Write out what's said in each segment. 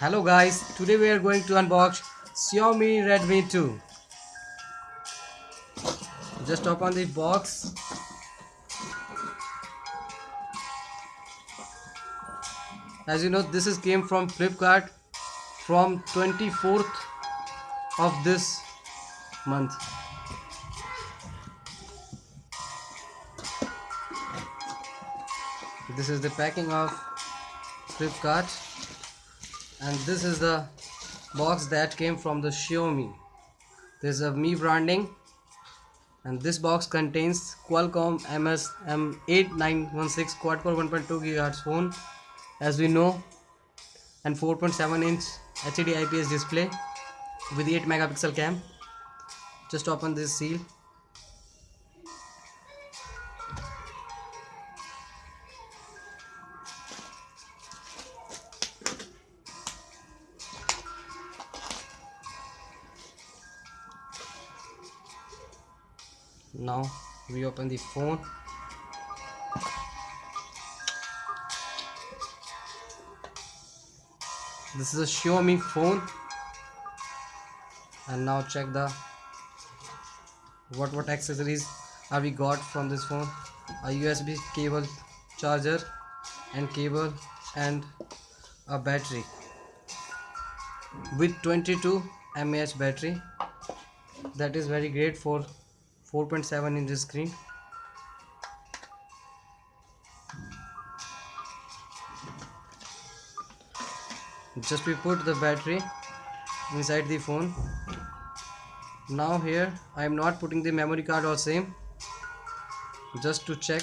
Hello guys, today we are going to unbox Xiaomi Redmi 2. Just open the box. As you know, this is came from Flipkart from 24th of this month. This is the packing of Flipkart and this is the box that came from the Xiaomi. There's a Mi branding. And this box contains Qualcomm MS-M8916 quad-core 1.2 GHz phone as we know and 4.7 inch HD IPS display with 8 megapixel cam. Just open this seal now we open the phone. This is a Xiaomi phone. And now check the what what accessories are we got from this phone? A USB cable charger and cable and a battery. With 22 mAh battery that is very great for 4.7 inch screen. Just we put the battery inside the phone. Now here I am not putting the memory card or SIM just to check.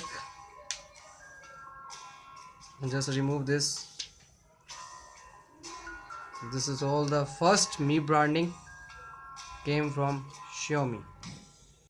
And just remove this. This is all the first Mi branding came from Xiaomi